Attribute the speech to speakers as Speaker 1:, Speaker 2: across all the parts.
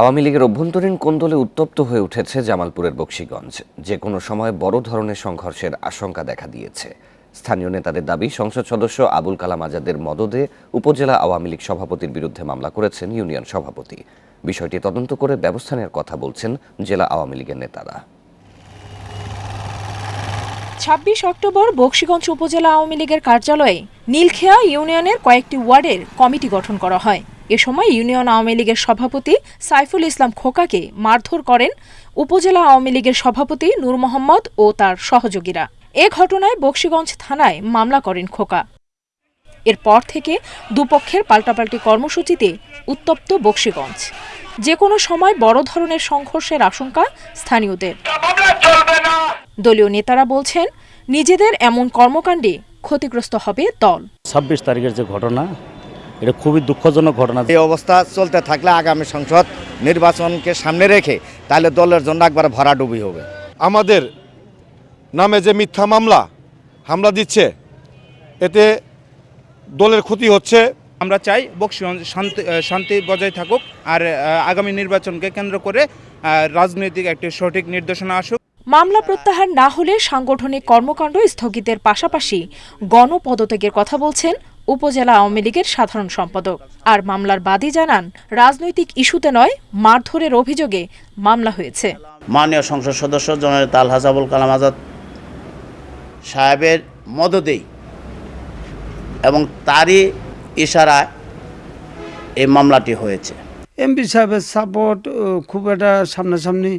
Speaker 1: আওয়ামী লীগের অভ্যন্তরীণ কোন্দলে উত্তপ্ত হয়ে উঠেছে জামালপুরের বক্সিগঞ্জ। যে কোনো সময় বড় ধরনের সংঘর্ষের আশঙ্কা দেখা দিয়েছে। স্থানীয় নেতাদের দাবি, সংসদ সদস্য আবুল কালাম আজাদের মদদে উপজেলা আওয়ামী লীগ সভাপতির বিরুদ্ধে মামলা করেছেন ইউনিয়ন সভাপতি। বিষয়টি তদন্ত করে ব্যবস্থা নেওয়ার কথা বলছেন জেলা আওয়ামী লীগের নেতারা।
Speaker 2: ছাব্বিশ অক্টোবর বক্সিগঞ্জ উপজেলা আওয়ামী লীগের কার্যালয়ে নীলখেয়া ইউনিয়নের কয়েকটি ওয়ার্ডের কমিটি গঠন করা হয়। এ সময় ইউনিয়ন আওয়ামী লীগের সভাপতি সাইফুল ইসলাম খোকাকে মারধর করেন উপজেলা আওয়ামী লীগের সভাপতি নূর মোহাম্মদ ও তার সহযোগীরা। এ ঘটনায় বক্সিগঞ্জ থানায় মামলা করেন খোকা। এরপর থেকে দুপক্ষের পাল্টাপাল্টি কর্মসূচিতে উত্তপ্ত বক্সিগঞ্জ। যে কোনো সময় বড় ধরনের সংঘর্ষের আশঙ্কা স্থানীয়দের। দলীয় নেতারা বলছেন, নিজেদের এমন কর্মকাণ্ডে ক্ষতিগ্রস্ত হবে দল।
Speaker 3: ছাব্বিশ তারিখের যে ঘটনা এটা খুবই দুঃখজনক ঘটনা।
Speaker 4: এই অবস্থা চলতে থাকলে আগামী সংসদ নির্বাচনকে সামনে রেখে তাহলে দলের জন্য একবার ভরাডুবি হবে।
Speaker 5: আমাদের নামে যে মিথ্যা মামলা হামলা দিচ্ছে এতে দলের ক্ষতি হচ্ছে।
Speaker 6: আমরা চাই বক্সিগঞ্জ শান্তি শান্তি বজায় থাকুক আর আগামী নির্বাচনকে কেন্দ্র করে রাজনৈতিক একটি সঠিক নির্দেশনা আসুক।
Speaker 2: মামলা প্রত্যাহার না হলে সাংগঠনিক কর্মকাণ্ড স্থগিতের পাশাপাশি গণপদত্যাগের কথা বলছেন উপজেলা আওয়ামী লীগের সাধারণ সম্পাদক। আর মামলার বাদী জানান রাজনৈতিক ইস্যুতে নয় মারধরের অভিযোগে মামলা হয়েছে।
Speaker 7: মাননীয় সংসদ সদস্য জনের তাল হাসাবুল কালাম আজাদ সাহেবের মদতেই এবং তারই ইশারায় এই মামলাটি হয়েছে।
Speaker 8: এমপি সাহেবের সাপোর্ট খুব একটা সামনাসামনি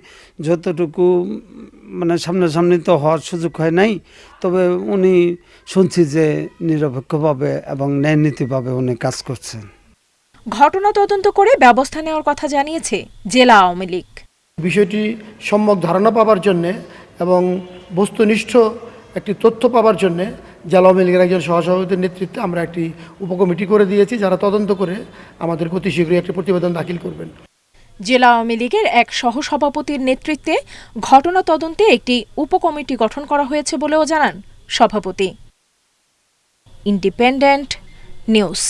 Speaker 8: যতটুকু মানে সামনাসামনি তো হওয়ার সুযোগ হয় নাই তবে উনি শুনছি যে নিরপেক্ষভাবে এবং ন্যায়নীতিভাবে উনি কাজ করছেন।
Speaker 2: ঘটনা তদন্ত করে ব্যবস্থা নেওয়ার কথা জানিয়েছে জেলা আওয়ামী লীগ।
Speaker 9: বিষয়টি সম্যক ধারণা পাবার জন্যে এবং বস্তুনিষ্ঠ একটি তথ্য পাবার জন্যে জেলা আওয়ামী লীগের একজন সহসভাপতির নেতৃত্বে আমরা একটি উপকমিটি করে দিয়েছি যারা তদন্ত করে আমাদের অতি শীঘ্রই একটি প্রতিবেদন দাখিল করবেন।
Speaker 2: জেলা আওয়ামী লীগের এক সহসভাপতির নেতৃত্বে ঘটনা তদন্তে একটি উপকমিটি গঠন করা হয়েছে বলেও জানান সভাপতি। Independent news.